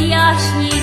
роз'ясні.